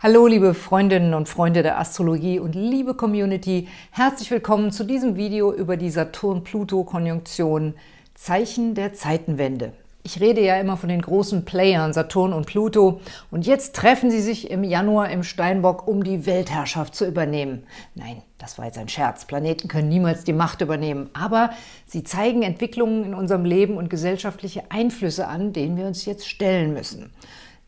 Hallo liebe Freundinnen und Freunde der Astrologie und liebe Community, herzlich willkommen zu diesem Video über die Saturn-Pluto-Konjunktion Zeichen der Zeitenwende. Ich rede ja immer von den großen Playern Saturn und Pluto und jetzt treffen sie sich im Januar im Steinbock, um die Weltherrschaft zu übernehmen. Nein, das war jetzt ein Scherz. Planeten können niemals die Macht übernehmen, aber sie zeigen Entwicklungen in unserem Leben und gesellschaftliche Einflüsse an, denen wir uns jetzt stellen müssen.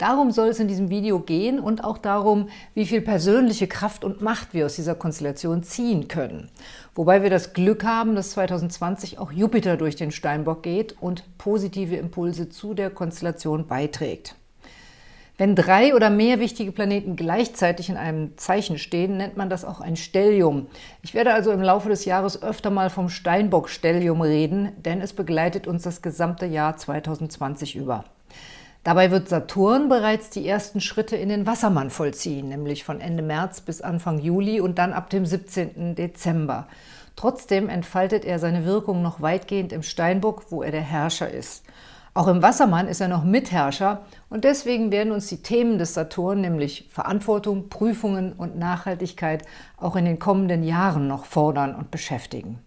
Darum soll es in diesem Video gehen und auch darum, wie viel persönliche Kraft und Macht wir aus dieser Konstellation ziehen können. Wobei wir das Glück haben, dass 2020 auch Jupiter durch den Steinbock geht und positive Impulse zu der Konstellation beiträgt. Wenn drei oder mehr wichtige Planeten gleichzeitig in einem Zeichen stehen, nennt man das auch ein Stellium. Ich werde also im Laufe des Jahres öfter mal vom Steinbock-Stellium reden, denn es begleitet uns das gesamte Jahr 2020 über. Dabei wird Saturn bereits die ersten Schritte in den Wassermann vollziehen, nämlich von Ende März bis Anfang Juli und dann ab dem 17. Dezember. Trotzdem entfaltet er seine Wirkung noch weitgehend im Steinbock, wo er der Herrscher ist. Auch im Wassermann ist er noch Mitherrscher und deswegen werden uns die Themen des Saturn, nämlich Verantwortung, Prüfungen und Nachhaltigkeit, auch in den kommenden Jahren noch fordern und beschäftigen.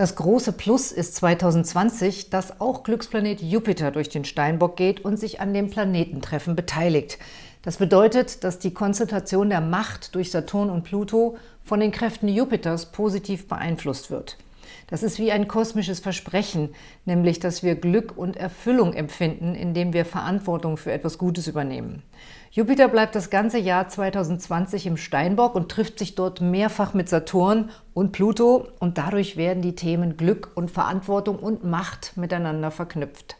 Das große Plus ist 2020, dass auch Glücksplanet Jupiter durch den Steinbock geht und sich an dem Planetentreffen beteiligt. Das bedeutet, dass die Konzentration der Macht durch Saturn und Pluto von den Kräften Jupiters positiv beeinflusst wird. Das ist wie ein kosmisches Versprechen, nämlich dass wir Glück und Erfüllung empfinden, indem wir Verantwortung für etwas Gutes übernehmen. Jupiter bleibt das ganze Jahr 2020 im Steinbock und trifft sich dort mehrfach mit Saturn und Pluto und dadurch werden die Themen Glück und Verantwortung und Macht miteinander verknüpft.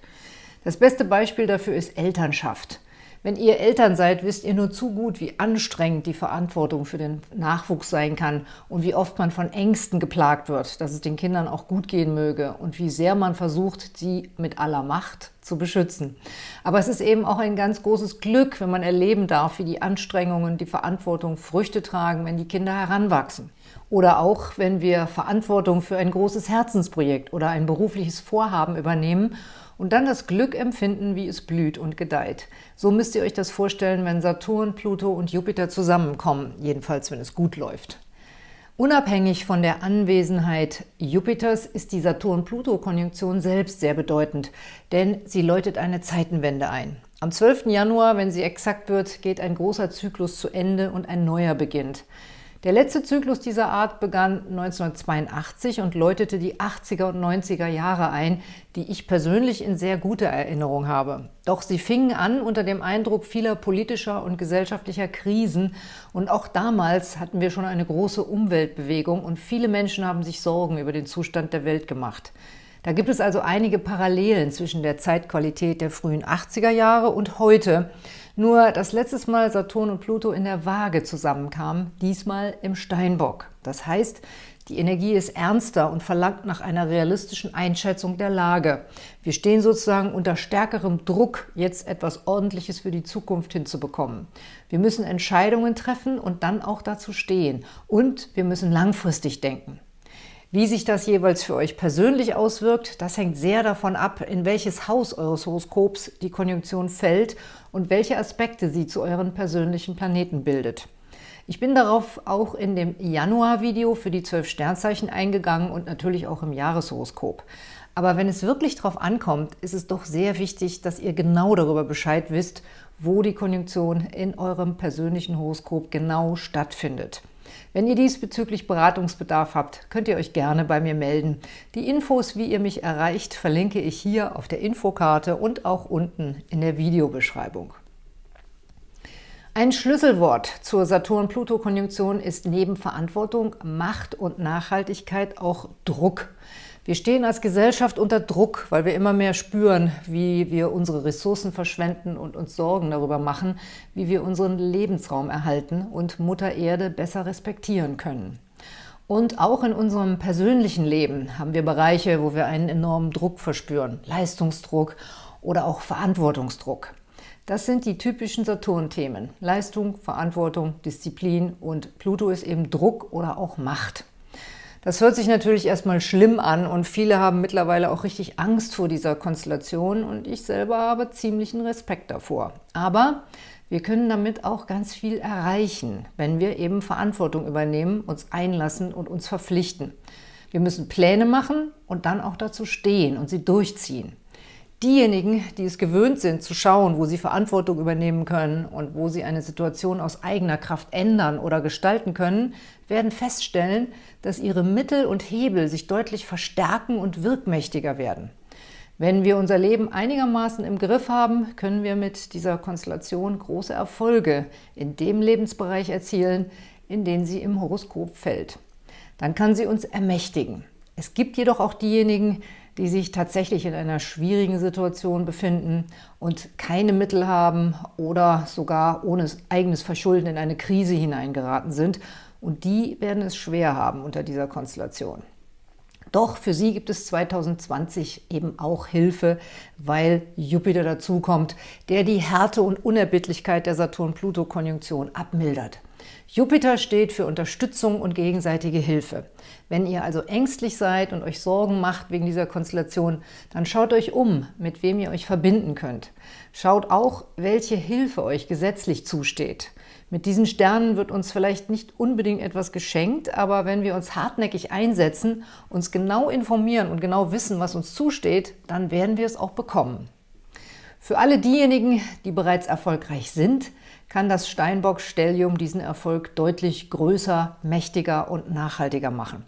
Das beste Beispiel dafür ist Elternschaft. Wenn ihr Eltern seid, wisst ihr nur zu gut, wie anstrengend die Verantwortung für den Nachwuchs sein kann und wie oft man von Ängsten geplagt wird, dass es den Kindern auch gut gehen möge und wie sehr man versucht, sie mit aller Macht zu beschützen. Aber es ist eben auch ein ganz großes Glück, wenn man erleben darf, wie die Anstrengungen, die Verantwortung Früchte tragen, wenn die Kinder heranwachsen. Oder auch, wenn wir Verantwortung für ein großes Herzensprojekt oder ein berufliches Vorhaben übernehmen und dann das Glück empfinden, wie es blüht und gedeiht. So müsst ihr euch das vorstellen, wenn Saturn, Pluto und Jupiter zusammenkommen, jedenfalls wenn es gut läuft. Unabhängig von der Anwesenheit Jupiters ist die Saturn-Pluto-Konjunktion selbst sehr bedeutend, denn sie läutet eine Zeitenwende ein. Am 12. Januar, wenn sie exakt wird, geht ein großer Zyklus zu Ende und ein neuer beginnt. Der letzte Zyklus dieser Art begann 1982 und läutete die 80er und 90er Jahre ein, die ich persönlich in sehr guter Erinnerung habe. Doch sie fingen an unter dem Eindruck vieler politischer und gesellschaftlicher Krisen und auch damals hatten wir schon eine große Umweltbewegung und viele Menschen haben sich Sorgen über den Zustand der Welt gemacht. Da gibt es also einige Parallelen zwischen der Zeitqualität der frühen 80er Jahre und heute, nur, dass letztes Mal Saturn und Pluto in der Waage zusammenkamen, diesmal im Steinbock. Das heißt, die Energie ist ernster und verlangt nach einer realistischen Einschätzung der Lage. Wir stehen sozusagen unter stärkerem Druck, jetzt etwas Ordentliches für die Zukunft hinzubekommen. Wir müssen Entscheidungen treffen und dann auch dazu stehen. Und wir müssen langfristig denken. Wie sich das jeweils für euch persönlich auswirkt, das hängt sehr davon ab, in welches Haus eures Horoskops die Konjunktion fällt und welche Aspekte sie zu euren persönlichen Planeten bildet. Ich bin darauf auch in dem Januar-Video für die zwölf Sternzeichen eingegangen und natürlich auch im Jahreshoroskop. Aber wenn es wirklich darauf ankommt, ist es doch sehr wichtig, dass ihr genau darüber Bescheid wisst, wo die Konjunktion in eurem persönlichen Horoskop genau stattfindet. Wenn ihr diesbezüglich Beratungsbedarf habt, könnt ihr euch gerne bei mir melden. Die Infos, wie ihr mich erreicht, verlinke ich hier auf der Infokarte und auch unten in der Videobeschreibung. Ein Schlüsselwort zur Saturn-Pluto-Konjunktion ist neben Verantwortung, Macht und Nachhaltigkeit auch Druck. Wir stehen als Gesellschaft unter Druck, weil wir immer mehr spüren, wie wir unsere Ressourcen verschwenden und uns Sorgen darüber machen, wie wir unseren Lebensraum erhalten und Mutter Erde besser respektieren können. Und auch in unserem persönlichen Leben haben wir Bereiche, wo wir einen enormen Druck verspüren, Leistungsdruck oder auch Verantwortungsdruck. Das sind die typischen Saturn-Themen, Leistung, Verantwortung, Disziplin und Pluto ist eben Druck oder auch Macht. Das hört sich natürlich erstmal schlimm an und viele haben mittlerweile auch richtig Angst vor dieser Konstellation und ich selber habe ziemlichen Respekt davor. Aber wir können damit auch ganz viel erreichen, wenn wir eben Verantwortung übernehmen, uns einlassen und uns verpflichten. Wir müssen Pläne machen und dann auch dazu stehen und sie durchziehen. Diejenigen, die es gewöhnt sind, zu schauen, wo sie Verantwortung übernehmen können und wo sie eine Situation aus eigener Kraft ändern oder gestalten können, werden feststellen, dass ihre Mittel und Hebel sich deutlich verstärken und wirkmächtiger werden. Wenn wir unser Leben einigermaßen im Griff haben, können wir mit dieser Konstellation große Erfolge in dem Lebensbereich erzielen, in den sie im Horoskop fällt. Dann kann sie uns ermächtigen. Es gibt jedoch auch diejenigen, die sich tatsächlich in einer schwierigen Situation befinden und keine Mittel haben oder sogar ohne eigenes Verschulden in eine Krise hineingeraten sind. Und die werden es schwer haben unter dieser Konstellation. Doch für sie gibt es 2020 eben auch Hilfe, weil Jupiter dazukommt, der die Härte und Unerbittlichkeit der Saturn-Pluto-Konjunktion abmildert. Jupiter steht für Unterstützung und gegenseitige Hilfe. Wenn ihr also ängstlich seid und euch Sorgen macht wegen dieser Konstellation, dann schaut euch um, mit wem ihr euch verbinden könnt. Schaut auch, welche Hilfe euch gesetzlich zusteht. Mit diesen Sternen wird uns vielleicht nicht unbedingt etwas geschenkt, aber wenn wir uns hartnäckig einsetzen, uns genau informieren und genau wissen, was uns zusteht, dann werden wir es auch bekommen. Für alle diejenigen, die bereits erfolgreich sind, kann das Steinbock-Stellium diesen Erfolg deutlich größer, mächtiger und nachhaltiger machen.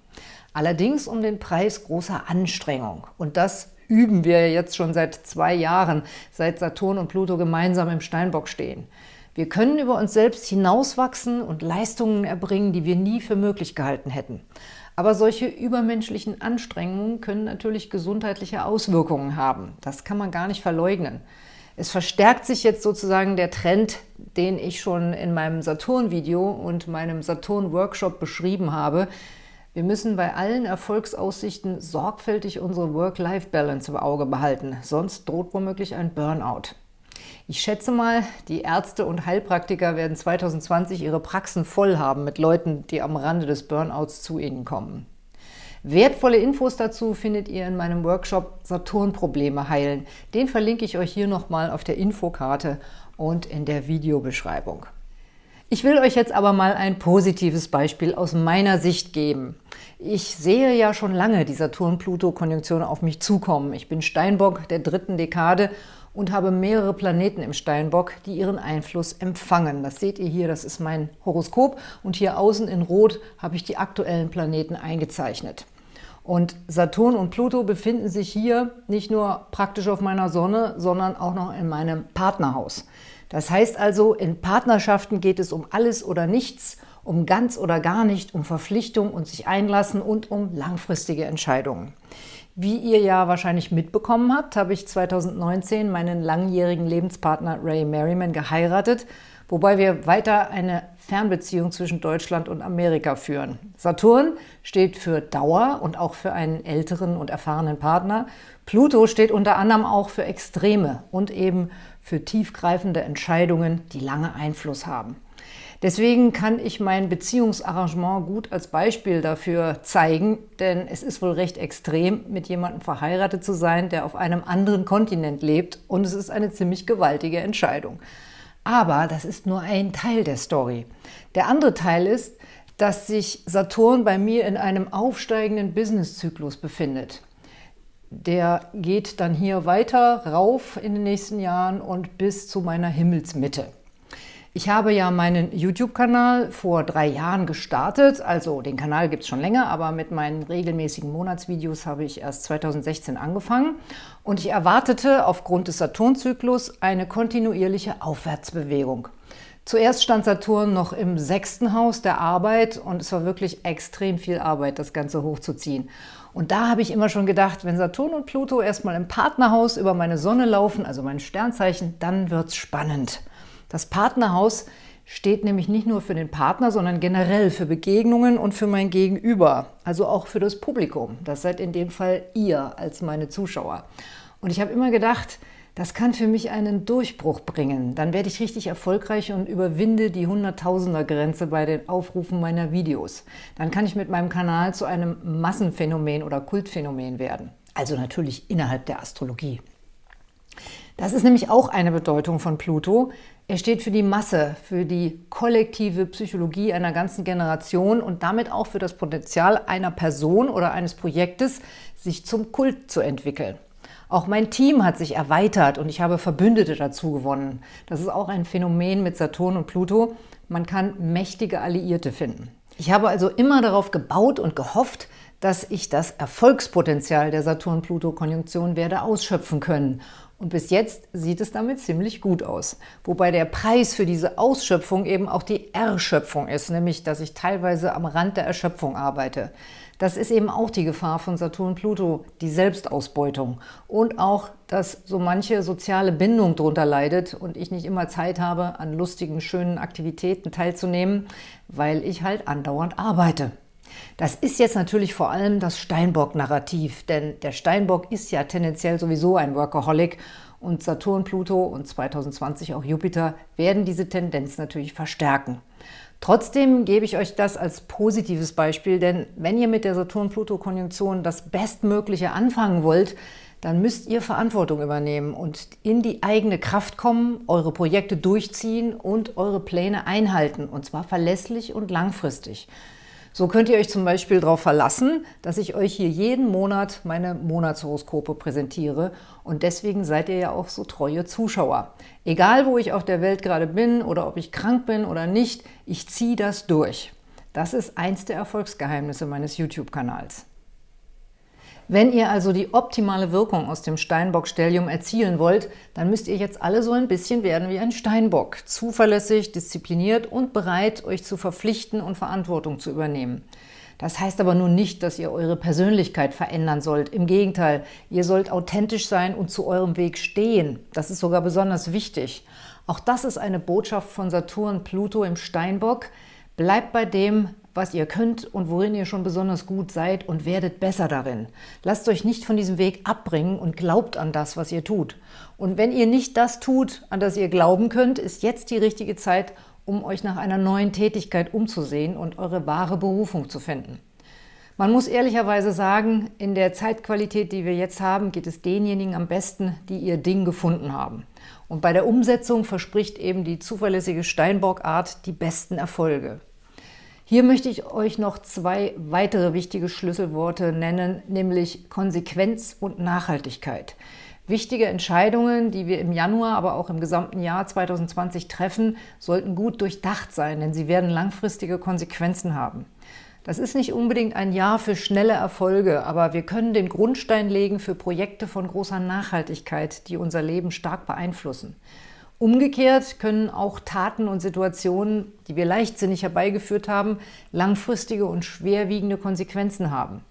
Allerdings um den Preis großer Anstrengung. Und das üben wir jetzt schon seit zwei Jahren, seit Saturn und Pluto gemeinsam im Steinbock stehen. Wir können über uns selbst hinauswachsen und Leistungen erbringen, die wir nie für möglich gehalten hätten. Aber solche übermenschlichen Anstrengungen können natürlich gesundheitliche Auswirkungen haben. Das kann man gar nicht verleugnen. Es verstärkt sich jetzt sozusagen der Trend, den ich schon in meinem Saturn-Video und meinem Saturn-Workshop beschrieben habe. Wir müssen bei allen Erfolgsaussichten sorgfältig unsere Work-Life-Balance im Auge behalten, sonst droht womöglich ein Burnout. Ich schätze mal, die Ärzte und Heilpraktiker werden 2020 ihre Praxen voll haben mit Leuten, die am Rande des Burnouts zu ihnen kommen. Wertvolle Infos dazu findet ihr in meinem Workshop Saturn-Probleme heilen. Den verlinke ich euch hier nochmal auf der Infokarte und in der Videobeschreibung. Ich will euch jetzt aber mal ein positives Beispiel aus meiner Sicht geben. Ich sehe ja schon lange die Saturn-Pluto-Konjunktion auf mich zukommen. Ich bin Steinbock der dritten Dekade und habe mehrere Planeten im Steinbock, die ihren Einfluss empfangen. Das seht ihr hier, das ist mein Horoskop und hier außen in Rot habe ich die aktuellen Planeten eingezeichnet. Und Saturn und Pluto befinden sich hier nicht nur praktisch auf meiner Sonne, sondern auch noch in meinem Partnerhaus. Das heißt also, in Partnerschaften geht es um alles oder nichts, um ganz oder gar nicht, um Verpflichtung und sich einlassen und um langfristige Entscheidungen. Wie ihr ja wahrscheinlich mitbekommen habt, habe ich 2019 meinen langjährigen Lebenspartner Ray Merriman geheiratet wobei wir weiter eine Fernbeziehung zwischen Deutschland und Amerika führen. Saturn steht für Dauer und auch für einen älteren und erfahrenen Partner. Pluto steht unter anderem auch für Extreme und eben für tiefgreifende Entscheidungen, die lange Einfluss haben. Deswegen kann ich mein Beziehungsarrangement gut als Beispiel dafür zeigen, denn es ist wohl recht extrem, mit jemandem verheiratet zu sein, der auf einem anderen Kontinent lebt und es ist eine ziemlich gewaltige Entscheidung. Aber das ist nur ein Teil der Story. Der andere Teil ist, dass sich Saturn bei mir in einem aufsteigenden Businesszyklus befindet. Der geht dann hier weiter rauf in den nächsten Jahren und bis zu meiner Himmelsmitte. Ich habe ja meinen YouTube-Kanal vor drei Jahren gestartet, also den Kanal gibt es schon länger, aber mit meinen regelmäßigen Monatsvideos habe ich erst 2016 angefangen und ich erwartete aufgrund des Saturnzyklus eine kontinuierliche Aufwärtsbewegung. Zuerst stand Saturn noch im sechsten Haus der Arbeit und es war wirklich extrem viel Arbeit, das Ganze hochzuziehen. Und da habe ich immer schon gedacht, wenn Saturn und Pluto erstmal im Partnerhaus über meine Sonne laufen, also mein Sternzeichen, dann wird es spannend. Das Partnerhaus steht nämlich nicht nur für den Partner, sondern generell für Begegnungen und für mein Gegenüber, also auch für das Publikum. Das seid in dem Fall ihr als meine Zuschauer. Und ich habe immer gedacht, Das kann für mich einen Durchbruch bringen. Dann werde ich richtig erfolgreich und überwinde die Hunderttausender-Grenze bei den Aufrufen meiner Videos. Dann kann ich mit meinem Kanal zu einem Massenphänomen oder Kultphänomen werden. Also natürlich innerhalb der Astrologie. Das ist nämlich auch eine Bedeutung von Pluto. Er steht für die Masse, für die kollektive Psychologie einer ganzen Generation und damit auch für das Potenzial einer Person oder eines Projektes, sich zum Kult zu entwickeln. Auch mein Team hat sich erweitert und ich habe Verbündete dazu gewonnen. Das ist auch ein Phänomen mit Saturn und Pluto. Man kann mächtige Alliierte finden. Ich habe also immer darauf gebaut und gehofft, dass ich das Erfolgspotenzial der Saturn-Pluto-Konjunktion werde ausschöpfen können. Und bis jetzt sieht es damit ziemlich gut aus. Wobei der Preis für diese Ausschöpfung eben auch die Erschöpfung ist, nämlich dass ich teilweise am Rand der Erschöpfung arbeite. Das ist eben auch die Gefahr von Saturn-Pluto, die Selbstausbeutung. Und auch, dass so manche soziale Bindung darunter leidet und ich nicht immer Zeit habe, an lustigen, schönen Aktivitäten teilzunehmen, weil ich halt andauernd arbeite. Das ist jetzt natürlich vor allem das Steinbock-Narrativ, denn der Steinbock ist ja tendenziell sowieso ein Workaholic und Saturn, Pluto und 2020 auch Jupiter werden diese Tendenz natürlich verstärken. Trotzdem gebe ich euch das als positives Beispiel, denn wenn ihr mit der Saturn-Pluto-Konjunktion das Bestmögliche anfangen wollt, dann müsst ihr Verantwortung übernehmen und in die eigene Kraft kommen, eure Projekte durchziehen und eure Pläne einhalten, und zwar verlässlich und langfristig. So könnt ihr euch zum Beispiel darauf verlassen, dass ich euch hier jeden Monat meine Monatshoroskope präsentiere und deswegen seid ihr ja auch so treue Zuschauer. Egal, wo ich auf der Welt gerade bin oder ob ich krank bin oder nicht, ich ziehe das durch. Das ist eins der Erfolgsgeheimnisse meines YouTube-Kanals. Wenn ihr also die optimale Wirkung aus dem Steinbock-Stellium erzielen wollt, dann müsst ihr jetzt alle so ein bisschen werden wie ein Steinbock. Zuverlässig, diszipliniert und bereit, euch zu verpflichten und Verantwortung zu übernehmen. Das heißt aber nun nicht, dass ihr eure Persönlichkeit verändern sollt. Im Gegenteil, ihr sollt authentisch sein und zu eurem Weg stehen. Das ist sogar besonders wichtig. Auch das ist eine Botschaft von Saturn Pluto im Steinbock. Bleibt bei dem, was ihr könnt und worin ihr schon besonders gut seid und werdet besser darin. Lasst euch nicht von diesem Weg abbringen und glaubt an das, was ihr tut. Und wenn ihr nicht das tut, an das ihr glauben könnt, ist jetzt die richtige Zeit, um euch nach einer neuen Tätigkeit umzusehen und eure wahre Berufung zu finden. Man muss ehrlicherweise sagen, in der Zeitqualität, die wir jetzt haben, geht es denjenigen am besten, die ihr Ding gefunden haben. Und bei der Umsetzung verspricht eben die zuverlässige Steinbock-Art die besten Erfolge. Hier möchte ich euch noch zwei weitere wichtige Schlüsselworte nennen, nämlich Konsequenz und Nachhaltigkeit. Wichtige Entscheidungen, die wir im Januar, aber auch im gesamten Jahr 2020 treffen, sollten gut durchdacht sein, denn sie werden langfristige Konsequenzen haben. Das ist nicht unbedingt ein Jahr für schnelle Erfolge, aber wir können den Grundstein legen für Projekte von großer Nachhaltigkeit, die unser Leben stark beeinflussen. Umgekehrt können auch Taten und Situationen, die wir leichtsinnig herbeigeführt haben, langfristige und schwerwiegende Konsequenzen haben.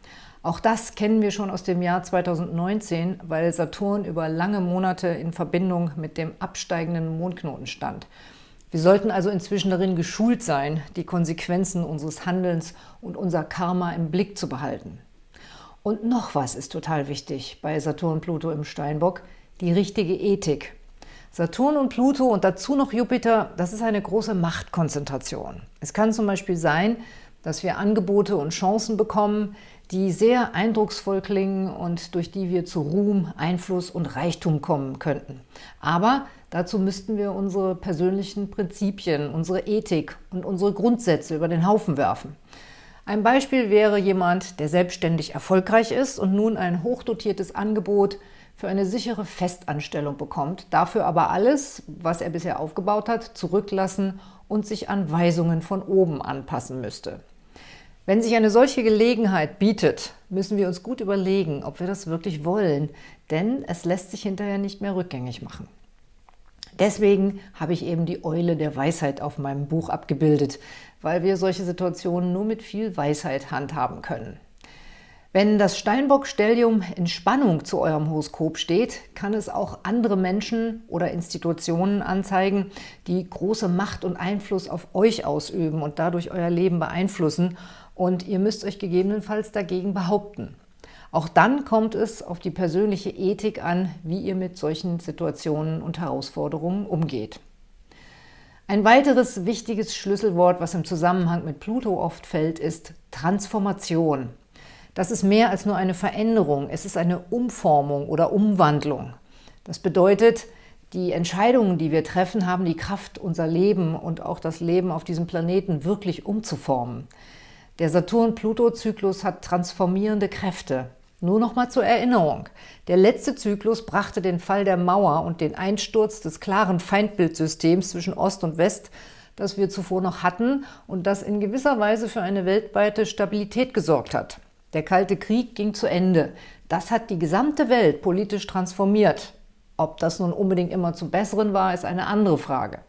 Auch das kennen wir schon aus dem Jahr 2019, weil Saturn über lange Monate in Verbindung mit dem absteigenden Mondknoten stand. Wir sollten also inzwischen darin geschult sein, die Konsequenzen unseres Handelns und unser Karma im Blick zu behalten. Und noch was ist total wichtig bei Saturn-Pluto im Steinbock, die richtige Ethik. Saturn und Pluto und dazu noch Jupiter, das ist eine große Machtkonzentration. Es kann zum Beispiel sein, dass wir Angebote und Chancen bekommen, die sehr eindrucksvoll klingen und durch die wir zu Ruhm, Einfluss und Reichtum kommen könnten. Aber dazu müssten wir unsere persönlichen Prinzipien, unsere Ethik und unsere Grundsätze über den Haufen werfen. Ein Beispiel wäre jemand, der selbstständig erfolgreich ist und nun ein hochdotiertes Angebot für eine sichere Festanstellung bekommt, dafür aber alles, was er bisher aufgebaut hat, zurücklassen und sich an Weisungen von oben anpassen müsste. Wenn sich eine solche Gelegenheit bietet, müssen wir uns gut überlegen, ob wir das wirklich wollen, denn es lässt sich hinterher nicht mehr rückgängig machen. Deswegen habe ich eben die Eule der Weisheit auf meinem Buch abgebildet, weil wir solche Situationen nur mit viel Weisheit handhaben können. Wenn das Steinbock-Stellium in Spannung zu eurem Horoskop steht, kann es auch andere Menschen oder Institutionen anzeigen, die große Macht und Einfluss auf euch ausüben und dadurch euer Leben beeinflussen und ihr müsst euch gegebenenfalls dagegen behaupten. Auch dann kommt es auf die persönliche Ethik an, wie ihr mit solchen Situationen und Herausforderungen umgeht. Ein weiteres wichtiges Schlüsselwort, was im Zusammenhang mit Pluto oft fällt, ist Transformation. Das ist mehr als nur eine Veränderung, es ist eine Umformung oder Umwandlung. Das bedeutet, die Entscheidungen, die wir treffen, haben die Kraft, unser Leben und auch das Leben auf diesem Planeten wirklich umzuformen. Der Saturn-Pluto-Zyklus hat transformierende Kräfte. Nur noch mal zur Erinnerung. Der letzte Zyklus brachte den Fall der Mauer und den Einsturz des klaren Feindbildsystems zwischen Ost und West, das wir zuvor noch hatten und das in gewisser Weise für eine weltweite Stabilität gesorgt hat. Der Kalte Krieg ging zu Ende. Das hat die gesamte Welt politisch transformiert. Ob das nun unbedingt immer zum Besseren war, ist eine andere Frage.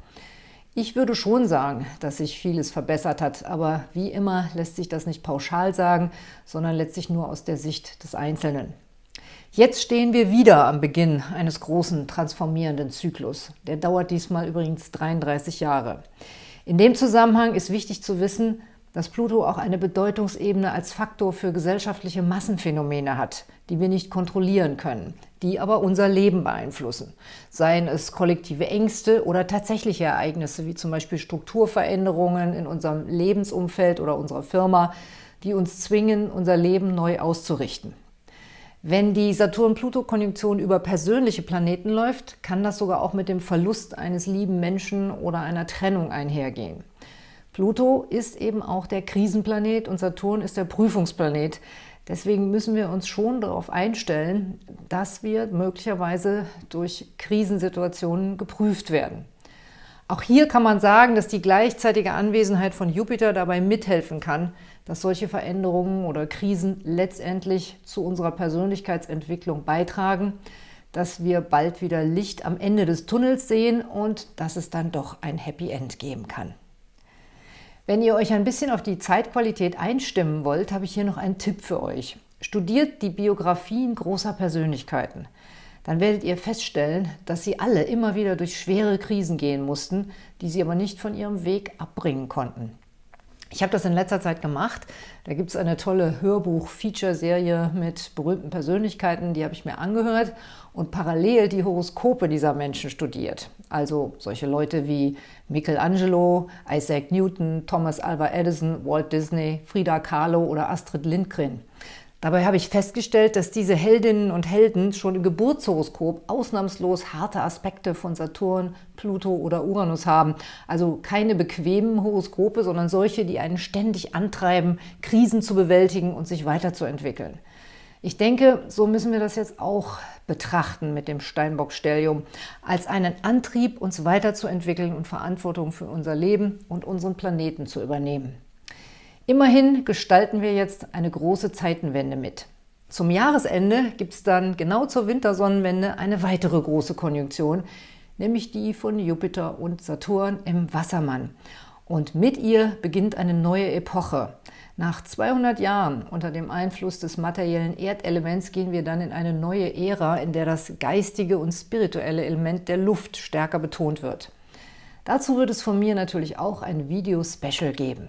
Ich würde schon sagen, dass sich vieles verbessert hat, aber wie immer lässt sich das nicht pauschal sagen, sondern letztlich nur aus der Sicht des Einzelnen. Jetzt stehen wir wieder am Beginn eines großen transformierenden Zyklus. Der dauert diesmal übrigens 33 Jahre. In dem Zusammenhang ist wichtig zu wissen, dass Pluto auch eine Bedeutungsebene als Faktor für gesellschaftliche Massenphänomene hat, die wir nicht kontrollieren können, die aber unser Leben beeinflussen. Seien es kollektive Ängste oder tatsächliche Ereignisse, wie zum Beispiel Strukturveränderungen in unserem Lebensumfeld oder unserer Firma, die uns zwingen, unser Leben neu auszurichten. Wenn die Saturn-Pluto-Konjunktion über persönliche Planeten läuft, kann das sogar auch mit dem Verlust eines lieben Menschen oder einer Trennung einhergehen. Pluto ist eben auch der Krisenplanet und Saturn ist der Prüfungsplanet. Deswegen müssen wir uns schon darauf einstellen, dass wir möglicherweise durch Krisensituationen geprüft werden. Auch hier kann man sagen, dass die gleichzeitige Anwesenheit von Jupiter dabei mithelfen kann, dass solche Veränderungen oder Krisen letztendlich zu unserer Persönlichkeitsentwicklung beitragen, dass wir bald wieder Licht am Ende des Tunnels sehen und dass es dann doch ein Happy End geben kann. Wenn ihr euch ein bisschen auf die Zeitqualität einstimmen wollt, habe ich hier noch einen Tipp für euch. Studiert die Biografien großer Persönlichkeiten. Dann werdet ihr feststellen, dass sie alle immer wieder durch schwere Krisen gehen mussten, die sie aber nicht von ihrem Weg abbringen konnten. Ich habe das in letzter Zeit gemacht. Da gibt es eine tolle Hörbuch-Feature-Serie mit berühmten Persönlichkeiten, die habe ich mir angehört und parallel die Horoskope dieser Menschen studiert. Also solche Leute wie Michelangelo, Isaac Newton, Thomas Alva Edison, Walt Disney, Frida Kahlo oder Astrid Lindgren. Dabei habe ich festgestellt, dass diese Heldinnen und Helden schon im Geburtshoroskop ausnahmslos harte Aspekte von Saturn, Pluto oder Uranus haben. Also keine bequemen Horoskope, sondern solche, die einen ständig antreiben, Krisen zu bewältigen und sich weiterzuentwickeln. Ich denke, so müssen wir das jetzt auch betrachten mit dem Steinbock-Stellium, als einen Antrieb, uns weiterzuentwickeln und Verantwortung für unser Leben und unseren Planeten zu übernehmen. Immerhin gestalten wir jetzt eine große Zeitenwende mit. Zum Jahresende gibt es dann genau zur Wintersonnenwende eine weitere große Konjunktion, nämlich die von Jupiter und Saturn im Wassermann. Und mit ihr beginnt eine neue Epoche. Nach 200 Jahren unter dem Einfluss des materiellen Erdelements gehen wir dann in eine neue Ära, in der das geistige und spirituelle Element der Luft stärker betont wird. Dazu wird es von mir natürlich auch ein Video-Special geben.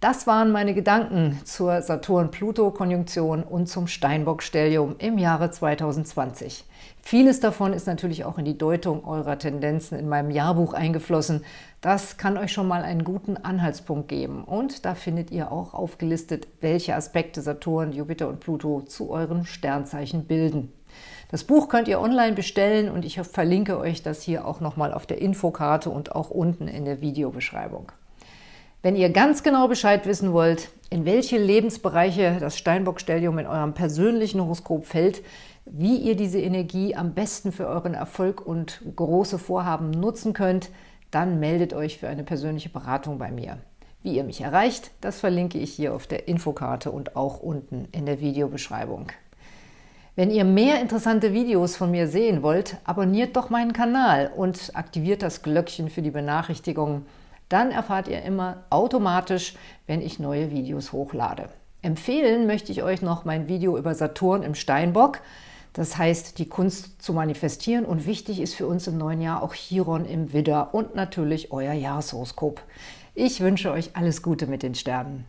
Das waren meine Gedanken zur Saturn-Pluto-Konjunktion und zum Steinbock-Stellium im Jahre 2020. Vieles davon ist natürlich auch in die Deutung eurer Tendenzen in meinem Jahrbuch eingeflossen. Das kann euch schon mal einen guten Anhaltspunkt geben. Und da findet ihr auch aufgelistet, welche Aspekte Saturn, Jupiter und Pluto zu euren Sternzeichen bilden. Das Buch könnt ihr online bestellen und ich verlinke euch das hier auch nochmal auf der Infokarte und auch unten in der Videobeschreibung. Wenn ihr ganz genau Bescheid wissen wollt, in welche Lebensbereiche das Steinbock-Stellium in eurem persönlichen Horoskop fällt, wie ihr diese Energie am besten für euren Erfolg und große Vorhaben nutzen könnt, dann meldet euch für eine persönliche Beratung bei mir. Wie ihr mich erreicht, das verlinke ich hier auf der Infokarte und auch unten in der Videobeschreibung. Wenn ihr mehr interessante Videos von mir sehen wollt, abonniert doch meinen Kanal und aktiviert das Glöckchen für die Benachrichtigungen, dann erfahrt ihr immer automatisch, wenn ich neue Videos hochlade. Empfehlen möchte ich euch noch mein Video über Saturn im Steinbock. Das heißt, die Kunst zu manifestieren und wichtig ist für uns im neuen Jahr auch Chiron im Widder und natürlich euer Jahreshoroskop. Ich wünsche euch alles Gute mit den Sternen.